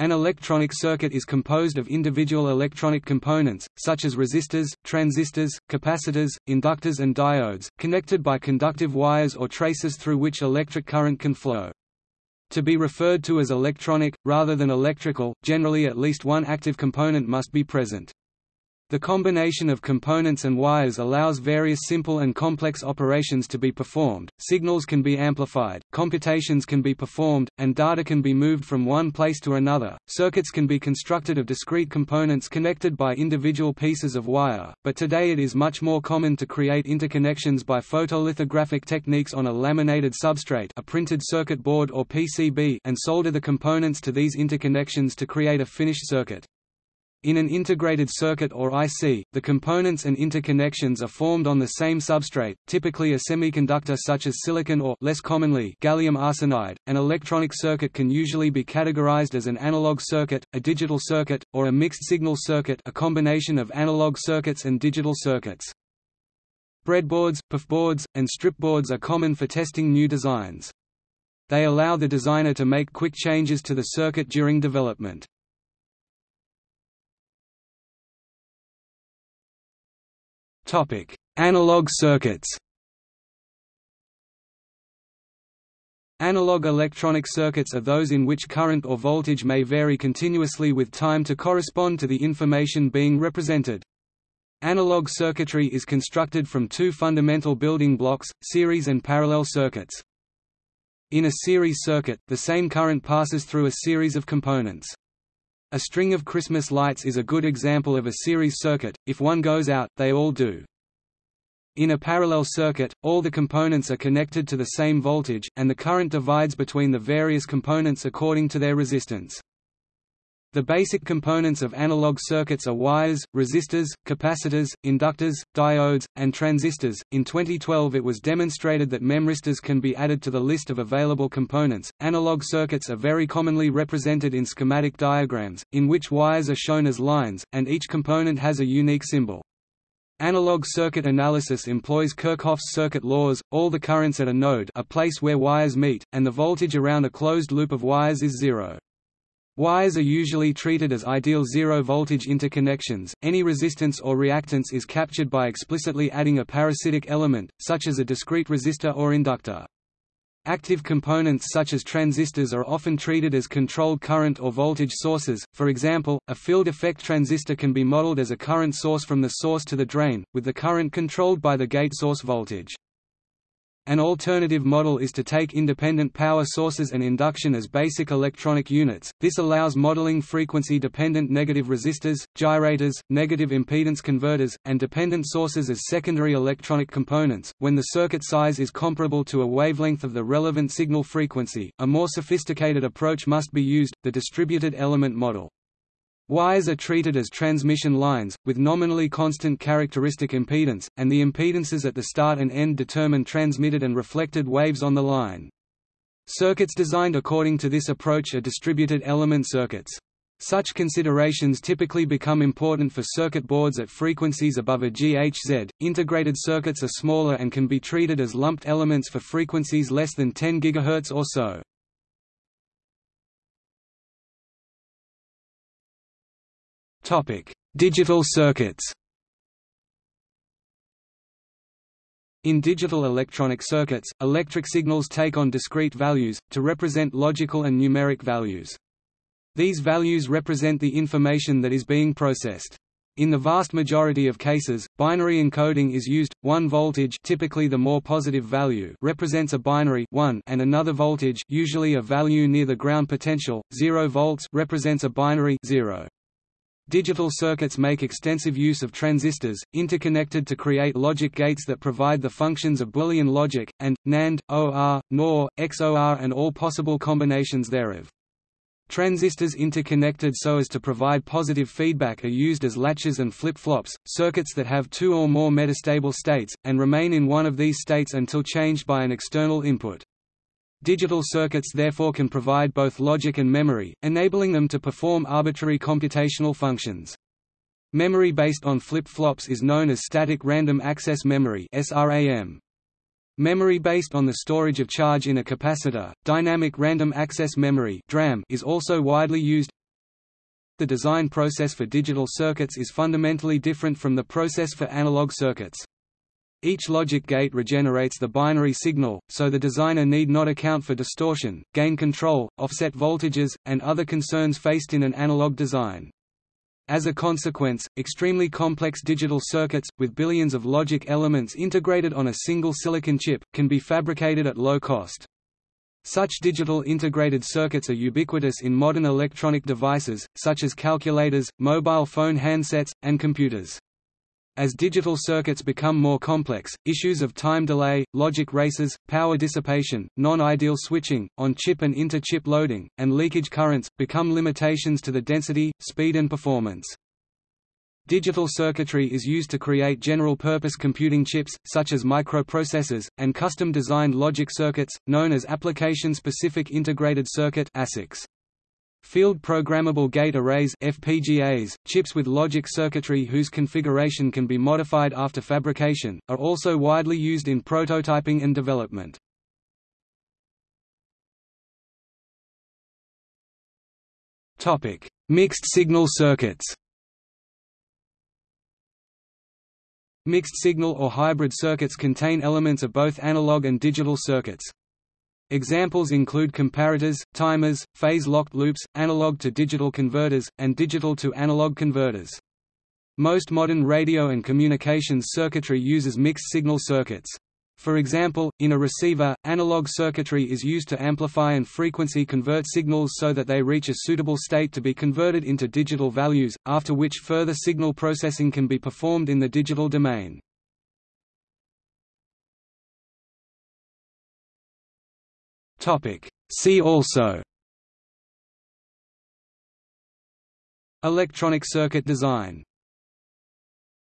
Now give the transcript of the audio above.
An electronic circuit is composed of individual electronic components, such as resistors, transistors, capacitors, inductors and diodes, connected by conductive wires or traces through which electric current can flow. To be referred to as electronic, rather than electrical, generally at least one active component must be present. The combination of components and wires allows various simple and complex operations to be performed, signals can be amplified, computations can be performed, and data can be moved from one place to another. Circuits can be constructed of discrete components connected by individual pieces of wire, but today it is much more common to create interconnections by photolithographic techniques on a laminated substrate a printed circuit board or PCB and solder the components to these interconnections to create a finished circuit. In an integrated circuit or IC, the components and interconnections are formed on the same substrate, typically a semiconductor such as silicon or less commonly gallium arsenide. An electronic circuit can usually be categorized as an analog circuit, a digital circuit, or a mixed signal circuit, a combination of analog circuits and digital circuits. Breadboards, perfboards, and stripboards are common for testing new designs. They allow the designer to make quick changes to the circuit during development. Topic: Analog circuits. Analog electronic circuits are those in which current or voltage may vary continuously with time to correspond to the information being represented. Analog circuitry is constructed from two fundamental building blocks, series and parallel circuits. In a series circuit, the same current passes through a series of components. A string of Christmas lights is a good example of a series circuit, if one goes out, they all do. In a parallel circuit, all the components are connected to the same voltage, and the current divides between the various components according to their resistance. The basic components of analog circuits are wires, resistors, capacitors, inductors, diodes, and transistors. In 2012, it was demonstrated that memristors can be added to the list of available components. Analog circuits are very commonly represented in schematic diagrams, in which wires are shown as lines, and each component has a unique symbol. Analog circuit analysis employs Kirchhoff's circuit laws, all the currents at a node a place where wires meet, and the voltage around a closed loop of wires is zero. Wires are usually treated as ideal zero-voltage interconnections. Any resistance or reactance is captured by explicitly adding a parasitic element, such as a discrete resistor or inductor. Active components such as transistors are often treated as controlled current or voltage sources, for example, a field effect transistor can be modeled as a current source from the source to the drain, with the current controlled by the gate source voltage. An alternative model is to take independent power sources and induction as basic electronic units. This allows modeling frequency-dependent negative resistors, gyrators, negative impedance converters, and dependent sources as secondary electronic components. When the circuit size is comparable to a wavelength of the relevant signal frequency, a more sophisticated approach must be used, the distributed element model. Wires are treated as transmission lines, with nominally constant characteristic impedance, and the impedances at the start and end determine transmitted and reflected waves on the line. Circuits designed according to this approach are distributed element circuits. Such considerations typically become important for circuit boards at frequencies above a GHz. Integrated circuits are smaller and can be treated as lumped elements for frequencies less than 10 GHz or so. Digital circuits. In digital electronic circuits, electric signals take on discrete values, to represent logical and numeric values. These values represent the information that is being processed. In the vast majority of cases, binary encoding is used. One voltage, typically the more positive value, represents a binary 1 and another voltage, usually a value near the ground potential, 0 volts, represents a binary 0. Digital circuits make extensive use of transistors, interconnected to create logic gates that provide the functions of Boolean logic, and, NAND, OR, NOR, XOR and all possible combinations thereof. Transistors interconnected so as to provide positive feedback are used as latches and flip-flops, circuits that have two or more metastable states, and remain in one of these states until changed by an external input. Digital circuits therefore can provide both logic and memory, enabling them to perform arbitrary computational functions. Memory based on flip-flops is known as static random access memory SRAM. Memory based on the storage of charge in a capacitor, dynamic random access memory DRAM is also widely used. the design process for digital circuits is fundamentally different from the process for analog circuits. Each logic gate regenerates the binary signal, so the designer need not account for distortion, gain control, offset voltages, and other concerns faced in an analog design. As a consequence, extremely complex digital circuits, with billions of logic elements integrated on a single silicon chip, can be fabricated at low cost. Such digital integrated circuits are ubiquitous in modern electronic devices, such as calculators, mobile phone handsets, and computers. As digital circuits become more complex, issues of time delay, logic races, power dissipation, non-ideal switching, on-chip and inter-chip loading, and leakage currents, become limitations to the density, speed and performance. Digital circuitry is used to create general-purpose computing chips, such as microprocessors, and custom-designed logic circuits, known as application-specific integrated circuit ASICs. Field Programmable Gate Arrays FPGAs, chips with logic circuitry whose configuration can be modified after fabrication, are also widely used in prototyping and development. Mixed signal circuits Mixed signal or hybrid circuits contain elements of both analog and digital circuits. Examples include comparators, timers, phase-locked loops, analog-to-digital converters, and digital-to-analog converters. Most modern radio and communications circuitry uses mixed-signal circuits. For example, in a receiver, analog circuitry is used to amplify and frequency convert signals so that they reach a suitable state to be converted into digital values, after which further signal processing can be performed in the digital domain. Topic. See also Electronic circuit design